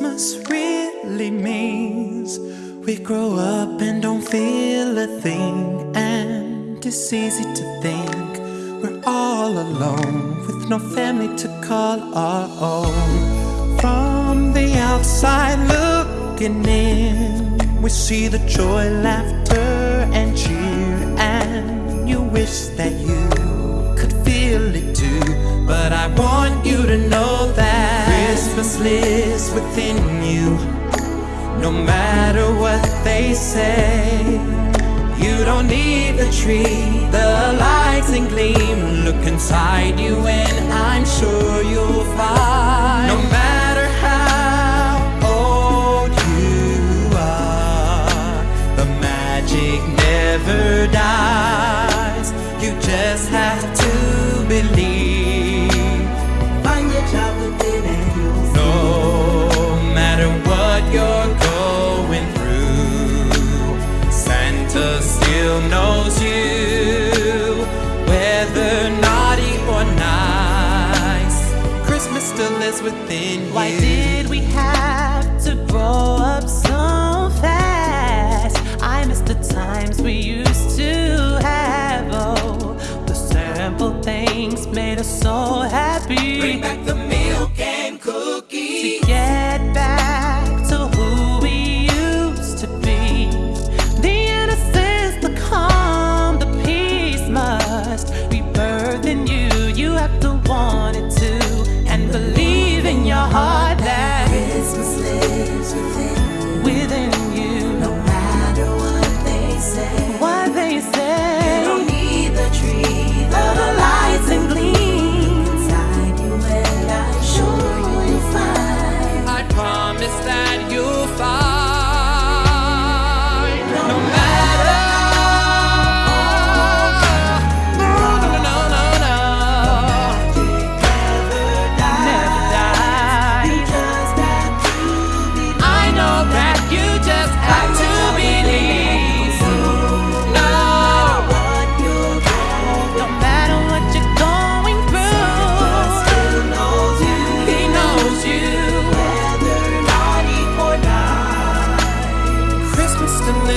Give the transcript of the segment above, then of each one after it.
Christmas really means. We grow up and don't feel a thing, and it's easy to think we're all alone with no family to call our own. From the outside looking in, we see the joy, laughter, and cheer, and you wish that you could feel it too. But I want No matter what they say, you don't need the tree, the lights and gleam. Look inside you, and I'm sure you'll find. No matter how old you are, the magic never dies. You just have to Christmas still lives within you. Why did we have to grow up so fast? I miss the times we used to have. Oh, the simple things made us so happy. Bring back the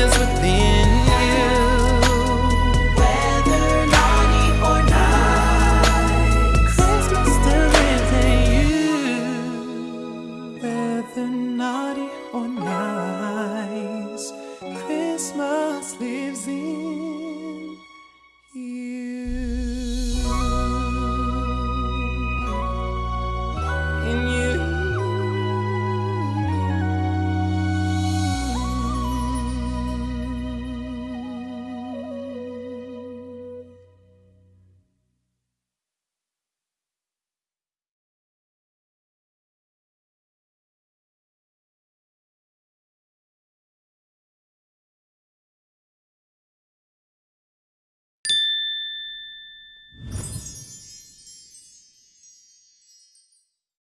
with the